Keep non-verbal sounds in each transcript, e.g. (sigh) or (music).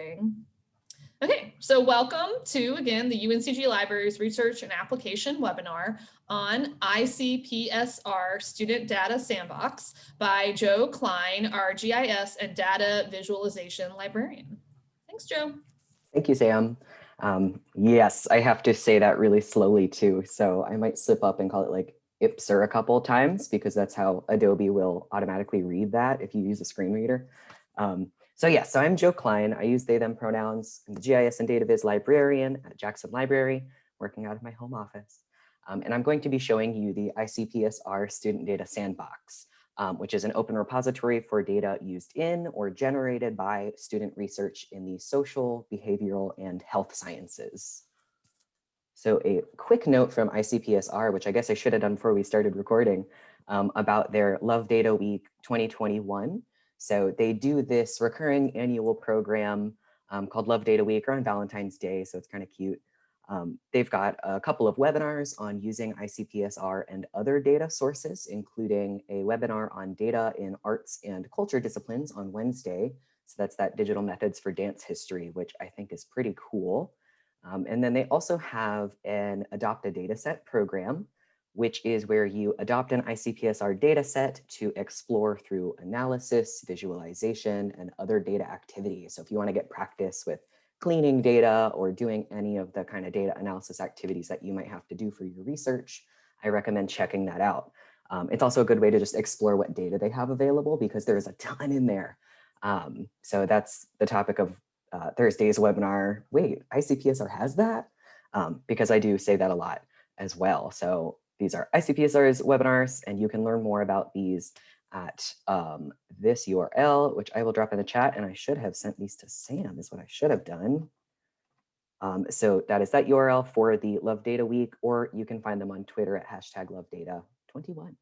Okay, so welcome to, again, the UNCG Libraries Research and Application webinar on ICPSR Student Data Sandbox by Joe Klein, our GIS and Data Visualization Librarian. Thanks, Joe. Thank you, Sam. Um, yes, I have to say that really slowly too, so I might slip up and call it like IPSR a couple times because that's how Adobe will automatically read that if you use a screen reader. Um, so yes, so I'm Joe Klein. I use they, them pronouns. I'm the GIS and Data Viz librarian at Jackson Library, working out of my home office. Um, and I'm going to be showing you the ICPSR Student Data Sandbox, um, which is an open repository for data used in or generated by student research in the social, behavioral, and health sciences. So a quick note from ICPSR, which I guess I should have done before we started recording, um, about their Love Data Week 2021. So they do this recurring annual program um, called Love Data Week or on Valentine's Day, so it's kind of cute. Um, they've got a couple of webinars on using ICPSR and other data sources, including a webinar on data in arts and culture disciplines on Wednesday. So that's that digital methods for dance history, which I think is pretty cool. Um, and then they also have an adopt a data set program which is where you adopt an ICPSR data set to explore through analysis, visualization, and other data activities. So if you want to get practice with cleaning data or doing any of the kind of data analysis activities that you might have to do for your research, I recommend checking that out. Um, it's also a good way to just explore what data they have available because there's a ton in there. Um, so that's the topic of uh, Thursday's webinar. Wait, ICPSR has that? Um, because I do say that a lot as well. So these are ICPSR's webinars, and you can learn more about these at um, this URL, which I will drop in the chat. And I should have sent these to Sam is what I should have done. Um, so that is that URL for the Love Data Week, or you can find them on Twitter at hashtag Love Data 21.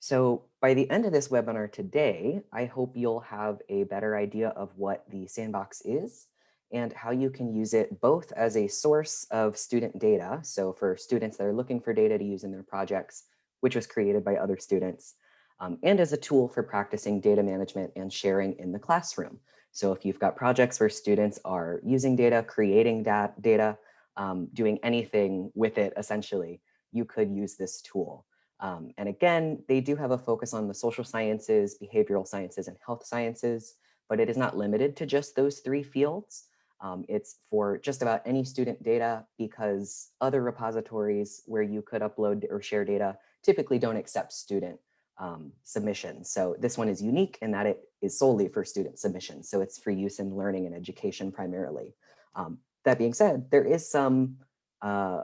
So by the end of this webinar today, I hope you'll have a better idea of what the sandbox is and how you can use it both as a source of student data. So for students that are looking for data to use in their projects, which was created by other students, um, and as a tool for practicing data management and sharing in the classroom. So if you've got projects where students are using data, creating that data, um, doing anything with it, essentially, you could use this tool. Um, and again, they do have a focus on the social sciences, behavioral sciences, and health sciences, but it is not limited to just those three fields. Um, it's for just about any student data because other repositories where you could upload or share data typically don't accept student um, submissions. So this one is unique in that it is solely for student submissions. So it's for use in learning and education primarily. Um, that being said, there is some uh,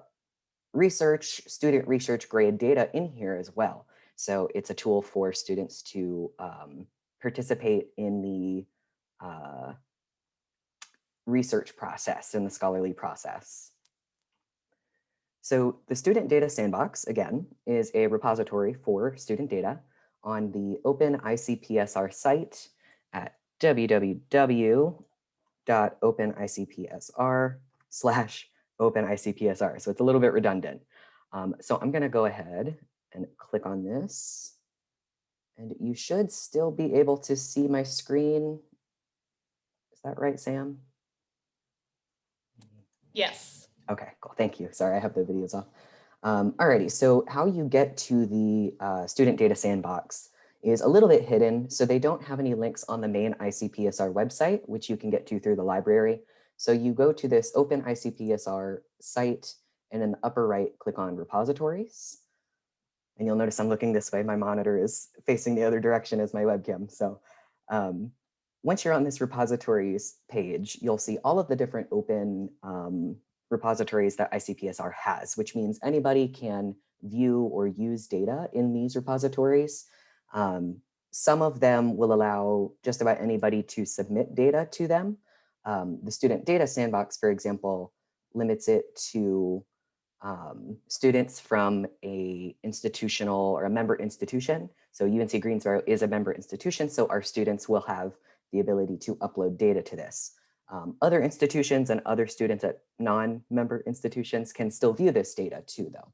research, student research grade data in here as well. So it's a tool for students to um, participate in the uh, research process and the scholarly process. So the Student Data Sandbox, again, is a repository for student data on the Open ICPSR site at www.openicpsr slash openicpsr. So it's a little bit redundant. Um, so I'm going to go ahead and click on this. And you should still be able to see my screen. Is that right, Sam? Yes. Okay, cool. Thank you. Sorry, I have the videos off. Um, alrighty, so how you get to the uh, student data sandbox is a little bit hidden. So they don't have any links on the main ICPSR website, which you can get to through the library. So you go to this open ICPSR site and in the upper right, click on repositories. And you'll notice I'm looking this way. My monitor is facing the other direction as my webcam. So um, once you're on this repositories page, you'll see all of the different open um, repositories that ICPSR has, which means anybody can view or use data in these repositories. Um, some of them will allow just about anybody to submit data to them. Um, the Student Data Sandbox, for example, limits it to um, students from a institutional or a member institution. So UNC Greensboro is a member institution, so our students will have the ability to upload data to this. Um, other institutions and other students at non-member institutions can still view this data too, though,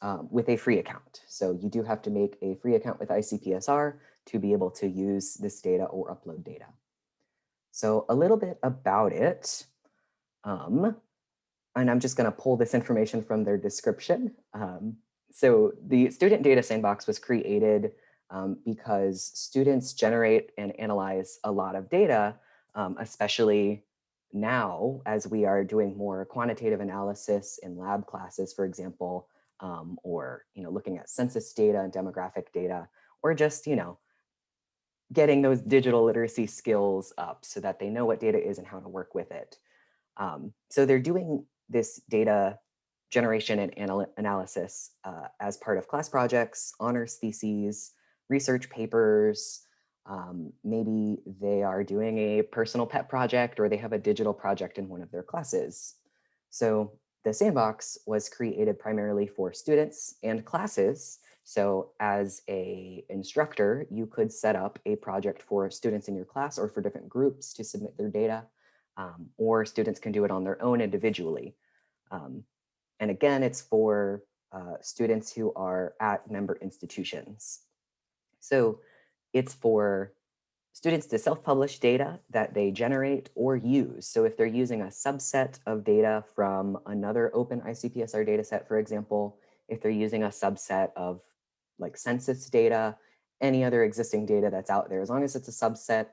um, with a free account. So you do have to make a free account with ICPSR to be able to use this data or upload data. So a little bit about it. Um, and I'm just going to pull this information from their description. Um, so the Student Data Sandbox was created um, because students generate and analyze a lot of data, um, especially now as we are doing more quantitative analysis in lab classes, for example, um, or you know, looking at census data and demographic data, or just you know, getting those digital literacy skills up so that they know what data is and how to work with it. Um, so they're doing this data generation and anal analysis uh, as part of class projects, honors theses, research papers, um, maybe they are doing a personal pet project or they have a digital project in one of their classes. So the sandbox was created primarily for students and classes. So as a instructor, you could set up a project for students in your class or for different groups to submit their data, um, or students can do it on their own individually. Um, and again, it's for uh, students who are at member institutions. So it's for students to self-publish data that they generate or use. So if they're using a subset of data from another open ICPSR dataset, for example, if they're using a subset of like census data, any other existing data that's out there, as long as it's a subset,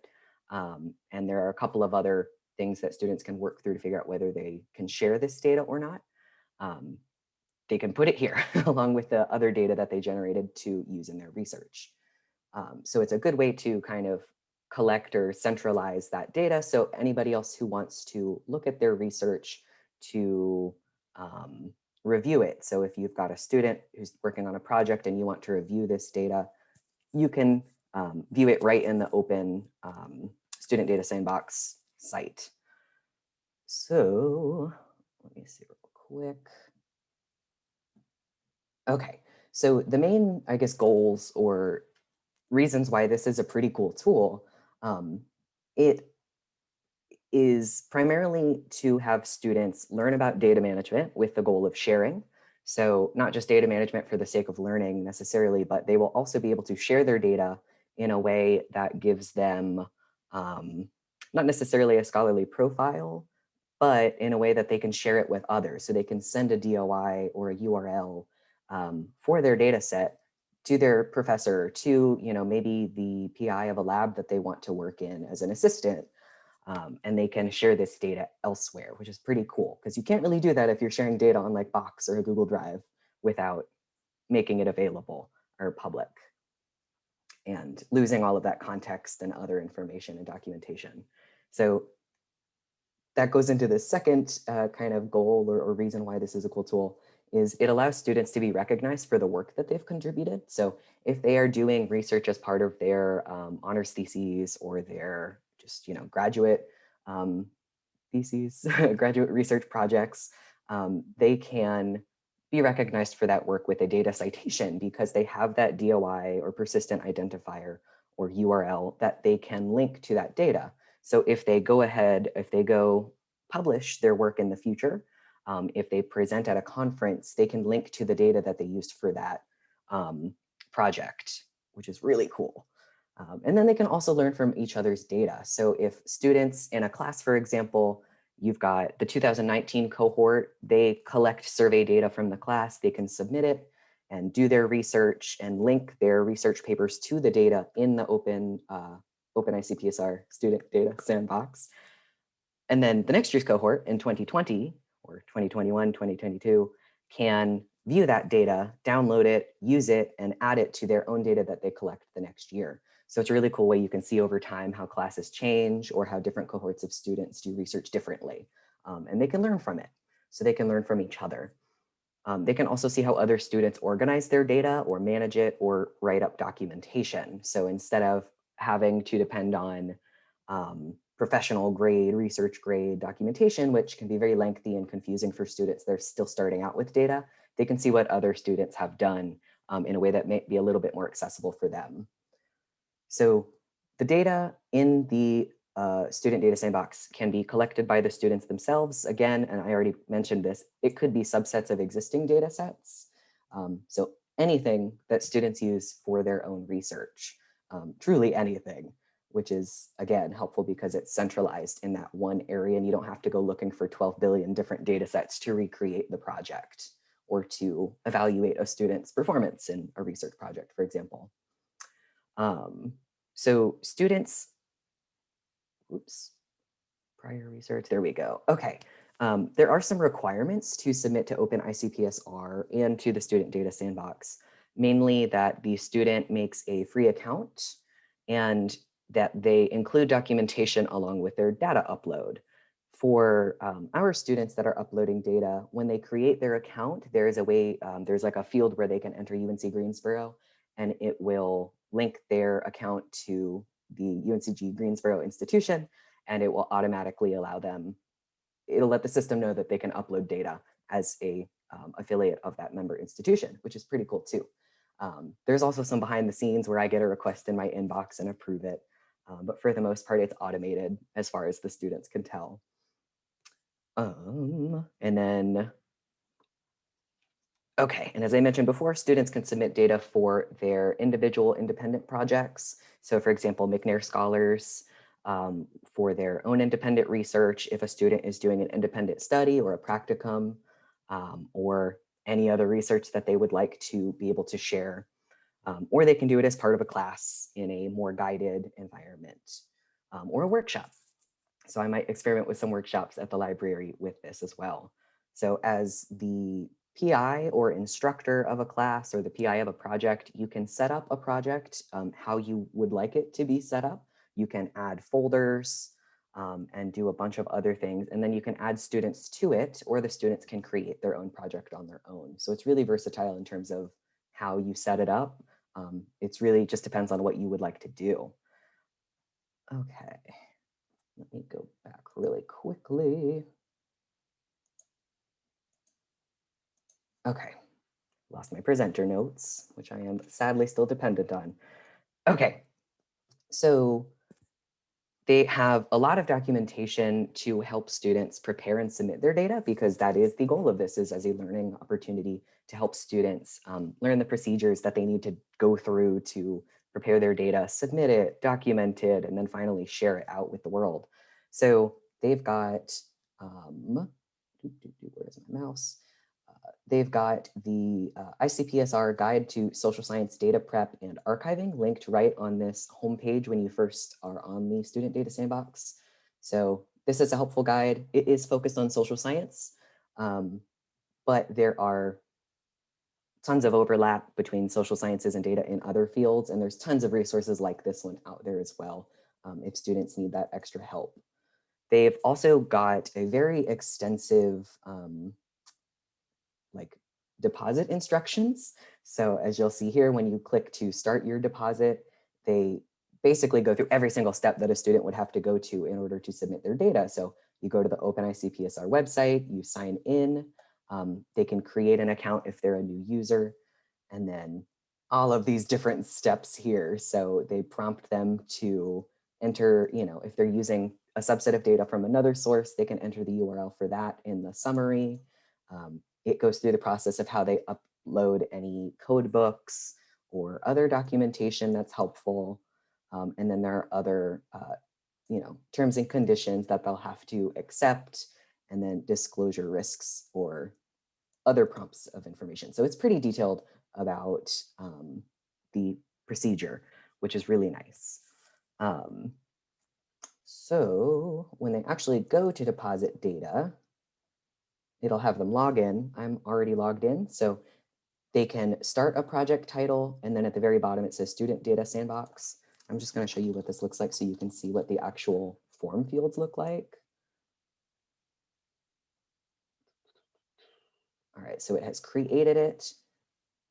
um, and there are a couple of other things that students can work through to figure out whether they can share this data or not, um, they can put it here (laughs) along with the other data that they generated to use in their research. Um, so it's a good way to kind of collect or centralize that data. So anybody else who wants to look at their research to um, review it. So if you've got a student who's working on a project and you want to review this data, you can um, view it right in the open um, Student Data Sandbox site. So let me see real quick. Okay, so the main, I guess, goals or reasons why this is a pretty cool tool. Um, it is primarily to have students learn about data management with the goal of sharing. So not just data management for the sake of learning necessarily, but they will also be able to share their data in a way that gives them um, not necessarily a scholarly profile, but in a way that they can share it with others. So they can send a DOI or a URL um, for their data set to their professor, to you know maybe the PI of a lab that they want to work in as an assistant, um, and they can share this data elsewhere, which is pretty cool because you can't really do that if you're sharing data on like Box or a Google Drive without making it available or public and losing all of that context and other information and documentation. So that goes into the second uh, kind of goal or, or reason why this is a cool tool, is it allows students to be recognized for the work that they've contributed. So if they are doing research as part of their um, honors theses or their just, you know, graduate um, theses, (laughs) graduate research projects, um, they can be recognized for that work with a data citation because they have that DOI or persistent identifier or URL that they can link to that data. So if they go ahead, if they go publish their work in the future, um, if they present at a conference, they can link to the data that they used for that um, project, which is really cool. Um, and then they can also learn from each other's data. So if students in a class, for example, you've got the 2019 cohort, they collect survey data from the class, they can submit it and do their research and link their research papers to the data in the open, uh, open ICPSR student data sandbox. And then the next year's cohort in 2020, or 2021, 2022 can view that data, download it, use it, and add it to their own data that they collect the next year. So it's a really cool way you can see over time how classes change or how different cohorts of students do research differently. Um, and they can learn from it. So they can learn from each other. Um, they can also see how other students organize their data or manage it or write up documentation. So instead of having to depend on um, professional grade, research grade documentation, which can be very lengthy and confusing for students. They're still starting out with data. They can see what other students have done um, in a way that may be a little bit more accessible for them. So the data in the uh, student data sandbox can be collected by the students themselves. Again, and I already mentioned this, it could be subsets of existing data sets. Um, so anything that students use for their own research, um, truly anything which is again helpful because it's centralized in that one area and you don't have to go looking for 12 billion different data sets to recreate the project or to evaluate a student's performance in a research project, for example. Um, so students, oops, prior research, there we go. Okay, um, there are some requirements to submit to Open ICPSR and to the Student Data Sandbox, mainly that the student makes a free account and that they include documentation along with their data upload. For um, our students that are uploading data, when they create their account, there is a way, um, there's like a field where they can enter UNC Greensboro and it will link their account to the UNCG Greensboro institution and it will automatically allow them, it'll let the system know that they can upload data as a um, affiliate of that member institution, which is pretty cool too. Um, there's also some behind the scenes where I get a request in my inbox and approve it. Um, but for the most part, it's automated as far as the students can tell. Um, and then, okay, and as I mentioned before, students can submit data for their individual independent projects. So for example, McNair Scholars um, for their own independent research, if a student is doing an independent study or a practicum, um, or any other research that they would like to be able to share um, or they can do it as part of a class in a more guided environment um, or a workshop. So I might experiment with some workshops at the library with this as well. So as the PI or instructor of a class or the PI of a project, you can set up a project um, how you would like it to be set up. You can add folders um, and do a bunch of other things. And then you can add students to it or the students can create their own project on their own. So it's really versatile in terms of how you set it up. Um, it's really just depends on what you would like to do. Okay, let me go back really quickly. Okay, lost my presenter notes, which I am sadly still dependent on. Okay, so they have a lot of documentation to help students prepare and submit their data because that is the goal of this is as a learning opportunity to help students um, learn the procedures that they need to go through to prepare their data, submit it, document it, and then finally share it out with the world. So they've got, um, where's my mouse? They've got the uh, ICPSR Guide to Social Science Data Prep and Archiving linked right on this homepage when you first are on the Student Data Sandbox. So this is a helpful guide. It is focused on social science, um, but there are tons of overlap between social sciences and data in other fields, and there's tons of resources like this one out there as well um, if students need that extra help. They've also got a very extensive um, like deposit instructions. So as you'll see here, when you click to start your deposit, they basically go through every single step that a student would have to go to in order to submit their data. So you go to the OpenICPSR website, you sign in, um, they can create an account if they're a new user, and then all of these different steps here. So they prompt them to enter, you know, if they're using a subset of data from another source, they can enter the URL for that in the summary. Um, it goes through the process of how they upload any code books or other documentation that's helpful. Um, and then there are other, uh, you know, terms and conditions that they'll have to accept and then disclosure risks or other prompts of information. So it's pretty detailed about um, the procedure, which is really nice. Um, so when they actually go to deposit data, it'll have them log in. I'm already logged in. So they can start a project title. And then at the very bottom, it says student data sandbox. I'm just going to show you what this looks like so you can see what the actual form fields look like. All right, so it has created it.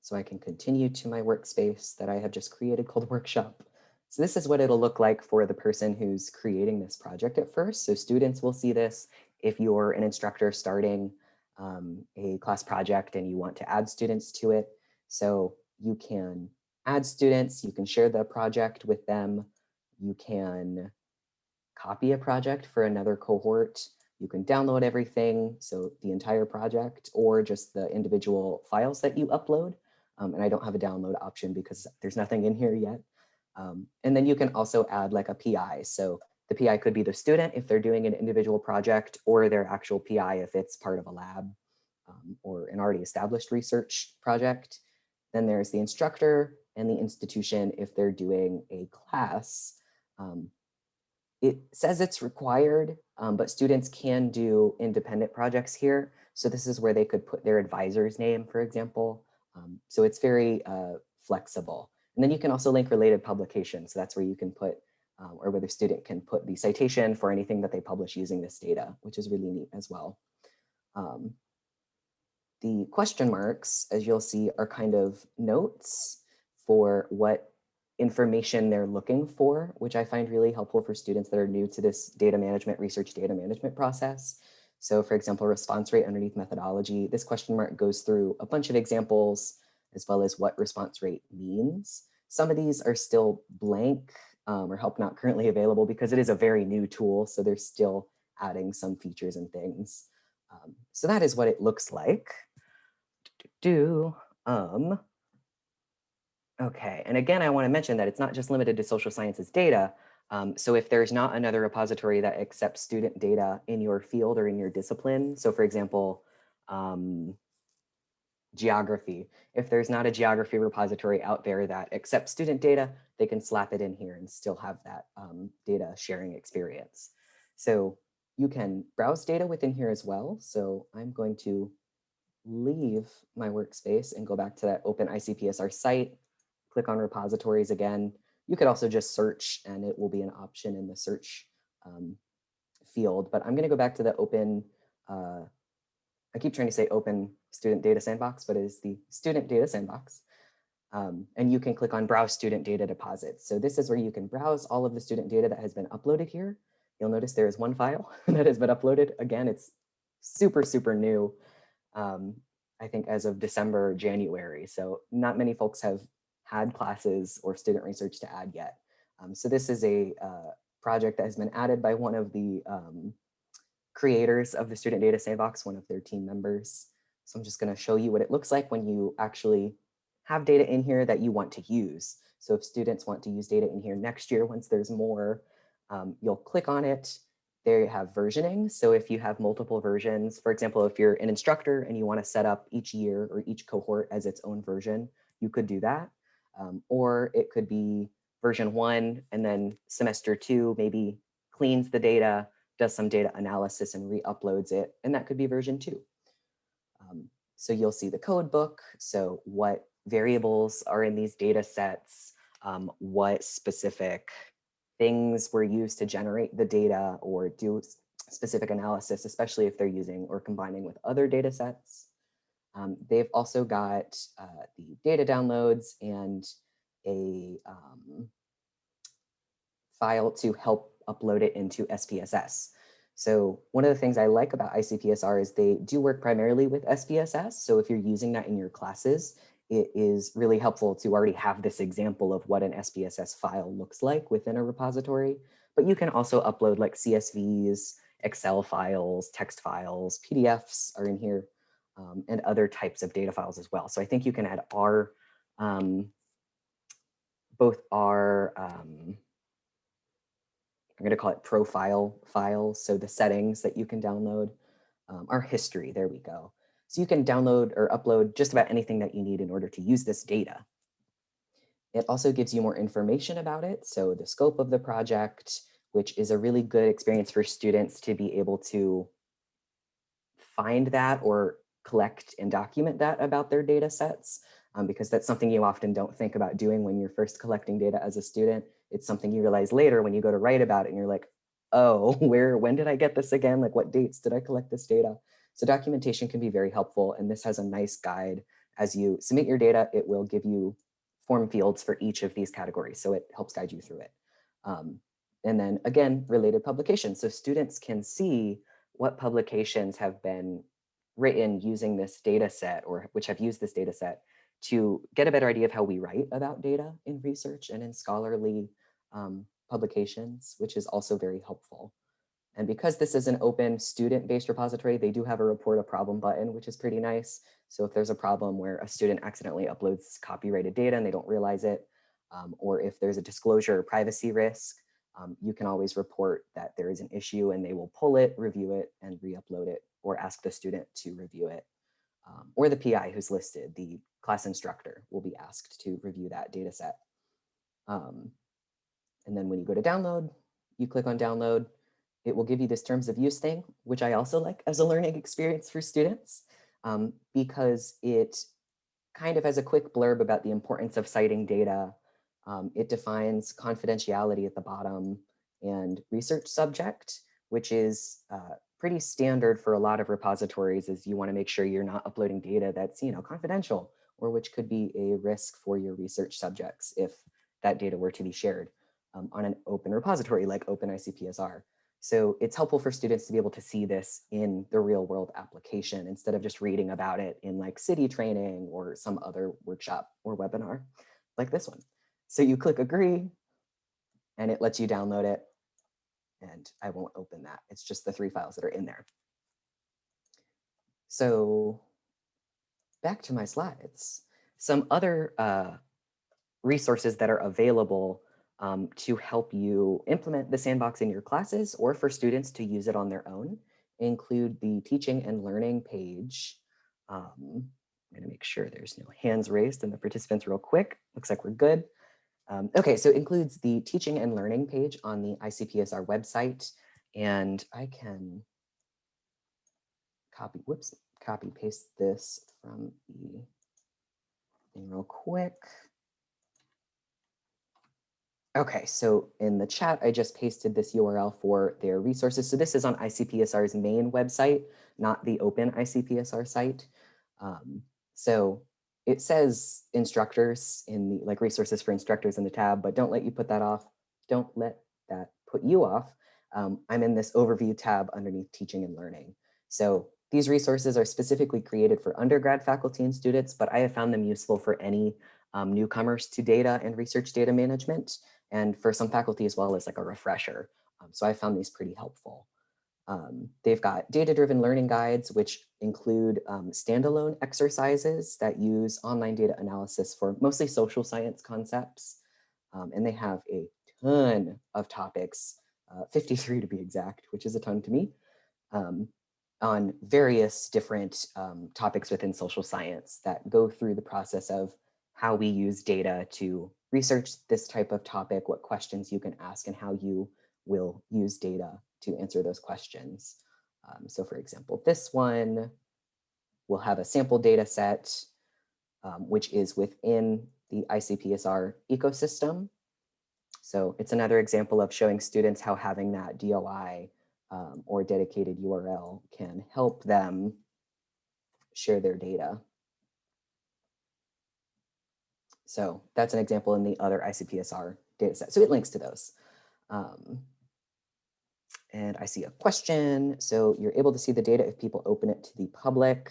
So I can continue to my workspace that I have just created called (laughs) workshop. So this is what it'll look like for the person who's creating this project at first. So students will see this if you're an instructor starting um, a class project and you want to add students to it. So you can add students, you can share the project with them, you can copy a project for another cohort, you can download everything, so the entire project or just the individual files that you upload. Um, and I don't have a download option because there's nothing in here yet. Um, and then you can also add like a PI. So the PI could be the student if they're doing an individual project or their actual PI if it's part of a lab um, or an already established research project. Then there's the instructor and the institution if they're doing a class. Um, it says it's required, um, but students can do independent projects here. So this is where they could put their advisor's name, for example. Um, so it's very uh, flexible. And then you can also link related publications. So that's where you can put, um, or where the student can put the citation for anything that they publish using this data, which is really neat as well. Um, the question marks, as you'll see, are kind of notes for what information they're looking for, which I find really helpful for students that are new to this data management, research data management process. So for example, response rate underneath methodology, this question mark goes through a bunch of examples as well as what response rate means. Some of these are still blank um, or help not currently available because it is a very new tool. So they're still adding some features and things. Um, so that is what it looks like. Do, um, Okay, and again, I want to mention that it's not just limited to social sciences data. Um, so if there's not another repository that accepts student data in your field or in your discipline, so for example, um, geography, if there's not a geography repository out there that accepts student data, they can slap it in here and still have that um, data sharing experience. So you can browse data within here as well. So I'm going to leave my workspace and go back to that open ICPSR site click on repositories again. You could also just search and it will be an option in the search um, field, but I'm gonna go back to the open, uh, I keep trying to say open student data sandbox, but it is the student data sandbox. Um, and you can click on browse student data deposits. So this is where you can browse all of the student data that has been uploaded here. You'll notice there is one file (laughs) that has been uploaded. Again, it's super, super new. Um, I think as of December, January. So not many folks have had classes or student research to add yet. Um, so this is a uh, project that has been added by one of the um, creators of the Student Data Sandbox, one of their team members. So I'm just going to show you what it looks like when you actually have data in here that you want to use. So if students want to use data in here next year, once there's more, um, you'll click on it. There you have versioning. So if you have multiple versions, for example, if you're an instructor and you want to set up each year or each cohort as its own version, you could do that. Um, or it could be version one and then semester two maybe cleans the data, does some data analysis and re-uploads it. And that could be version two. Um, so you'll see the code book. So what variables are in these data sets, um, what specific things were used to generate the data or do specific analysis, especially if they're using or combining with other data sets. Um, they've also got uh, the data downloads and a um, file to help upload it into SPSS. So one of the things I like about ICPSR is they do work primarily with SPSS. So if you're using that in your classes, it is really helpful to already have this example of what an SPSS file looks like within a repository. But you can also upload like CSVs, Excel files, text files, PDFs are in here um, and other types of data files as well. So I think you can add R, um, both R, um, I'm going to call it profile files. So the settings that you can download um, history. There we go. So you can download or upload just about anything that you need in order to use this data. It also gives you more information about it. So the scope of the project, which is a really good experience for students to be able to find that or collect and document that about their data sets, um, because that's something you often don't think about doing when you're first collecting data as a student. It's something you realize later when you go to write about it and you're like, oh, (laughs) where, when did I get this again? Like what dates did I collect this data? So documentation can be very helpful. And this has a nice guide. As you submit your data, it will give you form fields for each of these categories. So it helps guide you through it. Um, and then again, related publications. So students can see what publications have been written using this data set or which have used this data set to get a better idea of how we write about data in research and in scholarly um, publications, which is also very helpful. And because this is an open student-based repository, they do have a report a problem button, which is pretty nice. So if there's a problem where a student accidentally uploads copyrighted data and they don't realize it, um, or if there's a disclosure or privacy risk, um, you can always report that there is an issue and they will pull it, review it, and re-upload it, or ask the student to review it. Um, or the PI who's listed, the class instructor will be asked to review that data set. Um, and then when you go to download, you click on download, it will give you this terms of use thing, which I also like as a learning experience for students, um, because it kind of has a quick blurb about the importance of citing data. Um, it defines confidentiality at the bottom and research subject, which is uh, pretty standard for a lot of repositories is you want to make sure you're not uploading data that's you know confidential or which could be a risk for your research subjects if that data were to be shared um, on an open repository like OpenICPSR. So it's helpful for students to be able to see this in the real world application instead of just reading about it in like CITI training or some other workshop or webinar like this one. So you click agree and it lets you download it and I won't open that. It's just the three files that are in there. So back to my slides. Some other uh, resources that are available um, to help you implement the sandbox in your classes or for students to use it on their own include the teaching and learning page. Um, I'm gonna make sure there's no hands raised and the participants real quick. Looks like we're good. Um, okay, so it includes the teaching and learning page on the ICPSR website. And I can copy, whoops, copy paste this from the thing real quick. Okay, so in the chat, I just pasted this URL for their resources. So this is on ICPSR's main website, not the open ICPSR site. Um, so it says instructors in the like resources for instructors in the tab, but don't let you put that off. Don't let that put you off. Um, I'm in this overview tab underneath teaching and learning. So these resources are specifically created for undergrad faculty and students, but I have found them useful for any um, newcomers to data and research data management and for some faculty as well as like a refresher. Um, so I found these pretty helpful. Um, they've got data-driven learning guides, which include um, standalone exercises that use online data analysis for mostly social science concepts. Um, and they have a ton of topics, uh, 53 to be exact, which is a ton to me, um, on various different um, topics within social science that go through the process of how we use data to research this type of topic, what questions you can ask and how you will use data to answer those questions. Um, so for example, this one will have a sample data set, um, which is within the ICPSR ecosystem. So it's another example of showing students how having that DOI um, or dedicated URL can help them share their data. So that's an example in the other ICPSR data set. So it links to those. Um, and I see a question. So you're able to see the data if people open it to the public.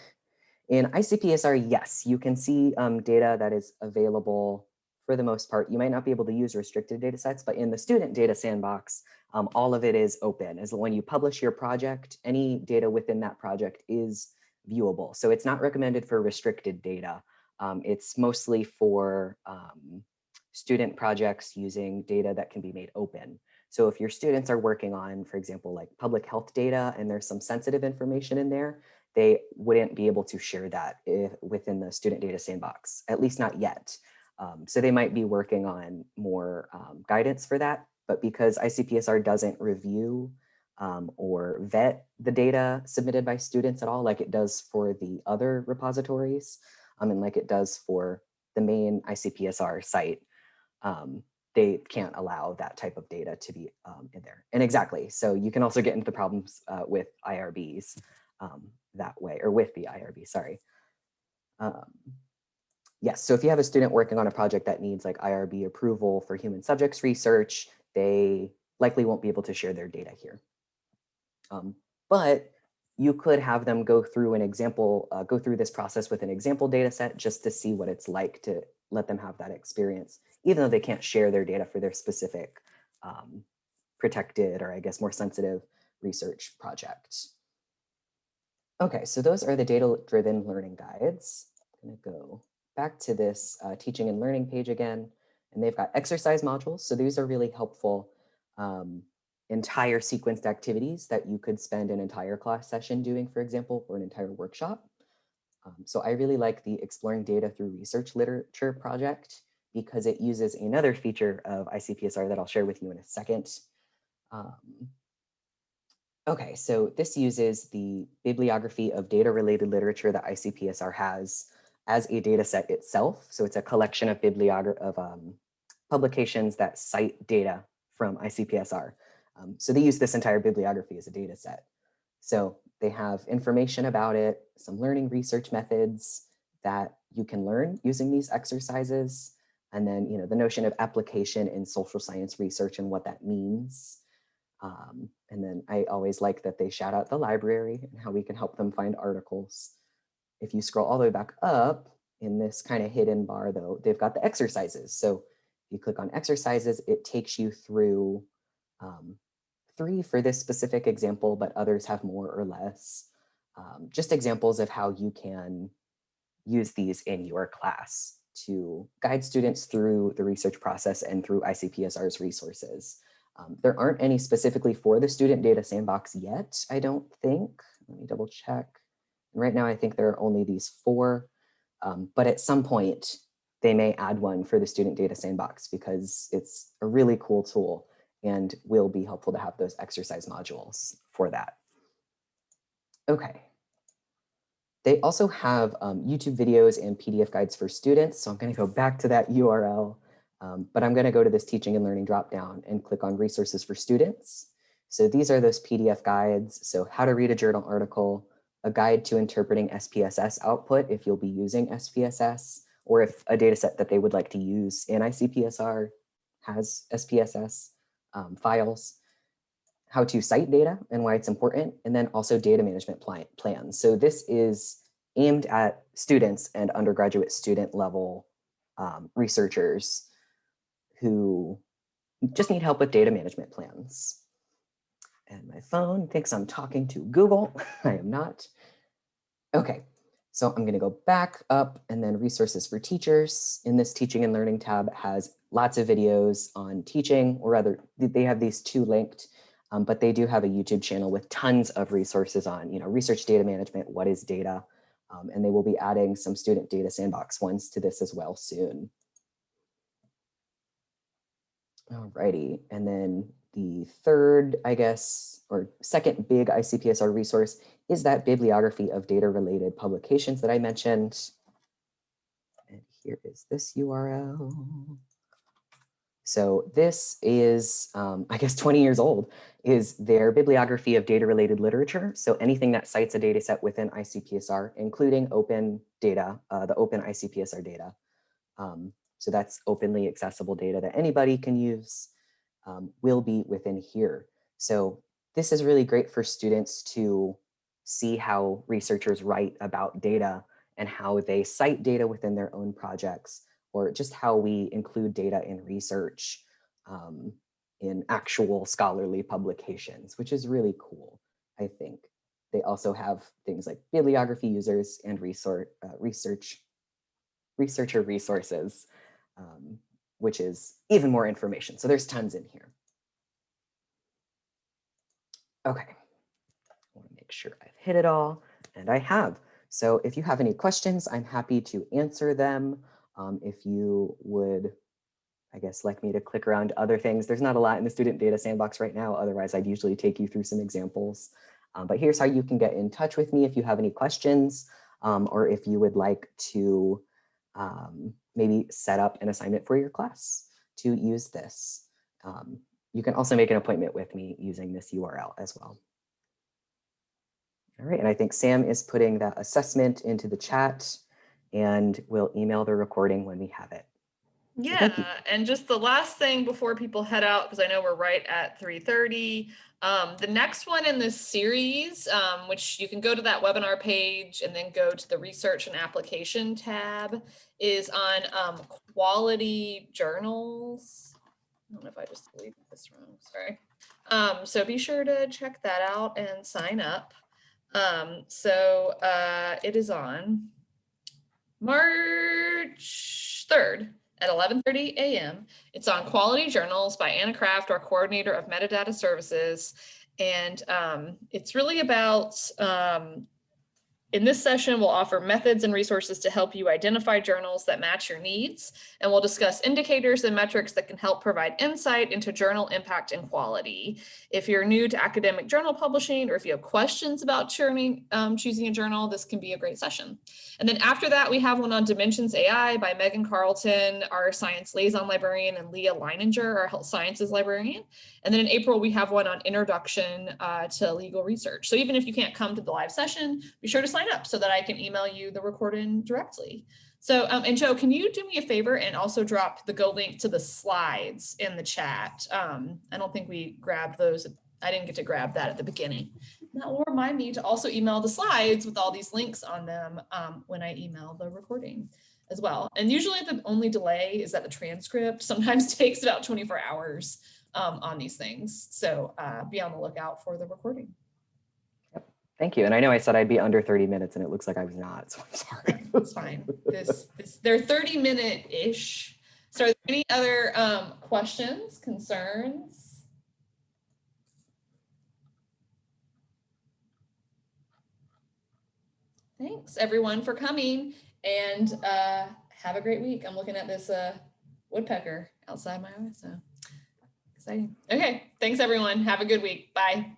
In ICPSR, yes, you can see um, data that is available for the most part. You might not be able to use restricted data sets, but in the student data sandbox, um, all of it is open. As when you publish your project, any data within that project is viewable. So it's not recommended for restricted data. Um, it's mostly for um, student projects using data that can be made open. So if your students are working on, for example, like public health data and there's some sensitive information in there, they wouldn't be able to share that if, within the student data sandbox, at least not yet. Um, so they might be working on more um, guidance for that, but because ICPSR doesn't review um, or vet the data submitted by students at all, like it does for the other repositories, um, and like it does for the main ICPSR site, um, they can't allow that type of data to be um, in there. And exactly, so you can also get into the problems uh, with IRBs that way, or with the IRB, sorry. Yes, so if you have a student working on a project that needs like IRB approval for human subjects research, they likely won't be able to share their data here. Um, but you could have them go through an example, uh, go through this process with an example data set just to see what it's like to let them have that experience, even though they can't share their data for their specific um, protected or I guess more sensitive research project. Okay, so those are the data-driven learning guides. I'm gonna go back to this uh, teaching and learning page again, and they've got exercise modules. So these are really helpful um, entire sequenced activities that you could spend an entire class session doing, for example, or an entire workshop. Um, so I really like the Exploring Data Through Research Literature project because it uses another feature of ICPSR that I'll share with you in a second. Um, okay, so this uses the bibliography of data-related literature that ICPSR has as a data set itself. So it's a collection of bibliography of um, publications that cite data from ICPSR. Um, so they use this entire bibliography as a data set. So they have information about it, some learning research methods that you can learn using these exercises. And then, you know, the notion of application in social science research and what that means. Um, and then I always like that they shout out the library and how we can help them find articles. If you scroll all the way back up in this kind of hidden bar though, they've got the exercises. So if you click on exercises, it takes you through um, three for this specific example, but others have more or less. Um, just examples of how you can use these in your class to guide students through the research process and through ICPSR's resources. Um, there aren't any specifically for the student data sandbox yet, I don't think. Let me double check. Right now, I think there are only these four, um, but at some point, they may add one for the student data sandbox because it's a really cool tool and will be helpful to have those exercise modules for that. Okay. They also have um, YouTube videos and PDF guides for students. So I'm going to go back to that URL, um, but I'm going to go to this teaching and learning dropdown and click on resources for students. So these are those PDF guides. So how to read a journal article, a guide to interpreting SPSS output if you'll be using SPSS, or if a data set that they would like to use in ICPSR has SPSS um, files, how to cite data and why it's important, and then also data management plans. So this is aimed at students and undergraduate student level um, researchers who just need help with data management plans. And my phone thinks I'm talking to Google. (laughs) I am not. Okay, so I'm going to go back up and then resources for teachers. In this teaching and learning tab has lots of videos on teaching, or rather they have these two linked, um, but they do have a YouTube channel with tons of resources on, you know, research data management, what is data, um, and they will be adding some student data sandbox ones to this as well soon. Alrighty, and then the third, I guess, or second big ICPSR resource is that bibliography of data related publications that I mentioned. And here is this URL. So this is, um, (laughs) I guess, 20 years old, is their bibliography of data related literature. So anything that cites a data set within ICPSR, including open data, uh, the open ICPSR data. Um, so that's openly accessible data that anybody can use um, will be within here. So this is really great for students to see how researchers write about data and how they cite data within their own projects, or just how we include data in research um, in actual scholarly publications, which is really cool, I think. They also have things like bibliography users and research, uh, research researcher resources, um, which is even more information. So there's tons in here. Okay I wanna make sure I've hit it all, and I have. So if you have any questions, I'm happy to answer them. Um, if you would, I guess, like me to click around other things, there's not a lot in the student data sandbox right now. Otherwise, I'd usually take you through some examples. Um, but here's how you can get in touch with me if you have any questions um, or if you would like to um, maybe set up an assignment for your class to use this. Um, you can also make an appointment with me using this URL as well. All right, and I think Sam is putting that assessment into the chat and we'll email the recording when we have it. Yeah, and just the last thing before people head out, because I know we're right at 3.30, um, the next one in this series, um, which you can go to that webinar page and then go to the research and application tab, is on um, quality journals. I don't know if I just deleted this wrong, sorry. Um, so be sure to check that out and sign up. Um, so uh, it is on March 3rd. At 11:30 a.m. It's on Quality Journals by Anna Kraft, our coordinator of metadata services. And um, it's really about um, in this session, we'll offer methods and resources to help you identify journals that match your needs, and we'll discuss indicators and metrics that can help provide insight into journal impact and quality. If you're new to academic journal publishing, or if you have questions about churning, um, choosing a journal, this can be a great session. And then after that, we have one on Dimensions AI by Megan Carlton, our science liaison librarian, and Leah Leininger, our health sciences librarian. And then in April, we have one on introduction uh, to legal research. So even if you can't come to the live session, be sure to sign up so that I can email you the recording directly. So, um, and Joe, can you do me a favor and also drop the Go link to the slides in the chat? Um, I don't think we grabbed those. I didn't get to grab that at the beginning. That will remind me to also email the slides with all these links on them um, when I email the recording as well. And usually the only delay is that the transcript (laughs) sometimes takes about 24 hours um, on these things. So uh, be on the lookout for the recording. Thank you. And I know I said I'd be under 30 minutes and it looks like I was not, (laughs) so I'm sorry. (laughs) It's fine. This, this, they're 30 minute-ish. So are there any other um, questions, concerns? Thanks everyone for coming and uh, have a great week. I'm looking at this uh, woodpecker outside my office, so exciting. Okay, thanks everyone. Have a good week. Bye.